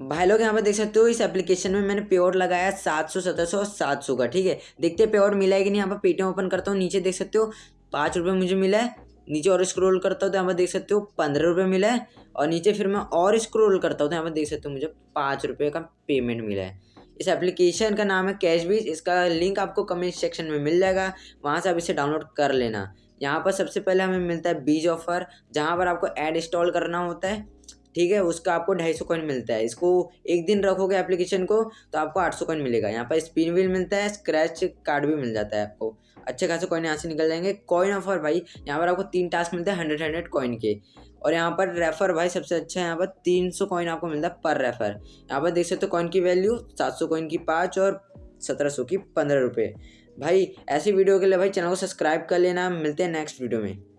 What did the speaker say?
भाई लोग, यहाँ पर देख सकते हो, इस एप्लीकेशन में मैंने पेआउट लगाया सात सौ, सत्रह सौ सात सौ का, ठीक है? देखते हैं पेआउट मिला है कि नहीं, यहाँ पर पेटीएम ओपन करता हूँ, नीचे देख सकते हो, पाँच रुपये मुझे मिला है, नीचे और स्क्रॉल करता हूँ तो यहाँ पर देख सकते हो, पंद्रह रुपये मिला है, और नीचे फिर मैं और स्क्रॉल करता हूँ तो यहाँ पर देख सकते हो मुझे पाँच रुपये का पेमेंट मिला है। इस एप्लीकेशन का नाम है कैश बीज इसका लिंक आपको कमेंट सेक्शन में मिल जाएगा, वहाँ से आप इसे डाउनलोड कर लेना। यहाँ पर सबसे पहले हमें मिलता है बीज ऑफ़र जहाँ पर आपको ऐड इंस्टॉल करना होता है। ठीक है, उसका आपको ढाई सौ कॉइन मिलता है। इसको एक दिन रखोगे एप्लीकेशन को तो आपको आठ सौ कॉइन मिलेगा। यहाँ पर स्पिन व्हील मिलता है स्क्रैच कार्ड भी मिल जाता है आपको। अच्छे खासे कॉइन यहाँ से निकल जाएँगे। कॉइन ऑफ़र भाई, यहाँ पर आपको तीन टास्क मिलते हैं हंड्रेड हंड्रेड कॉइन के। और यहाँ पर रेफर भाई, सबसे अच्छा है यहाँ पर तीन सौ कॉइन आपको मिलता है पर रेफर यहाँ पर देख सकते हो कॉइन की वैल्यू सात सौ कॉइन की पाँच और सत्रह सौ की पंद्रह रुपये भाई, ऐसी वीडियो के लिए भाई, चैनल को सब्सक्राइब कर लेना। मिलते हैं नेक्स्ट वीडियो में।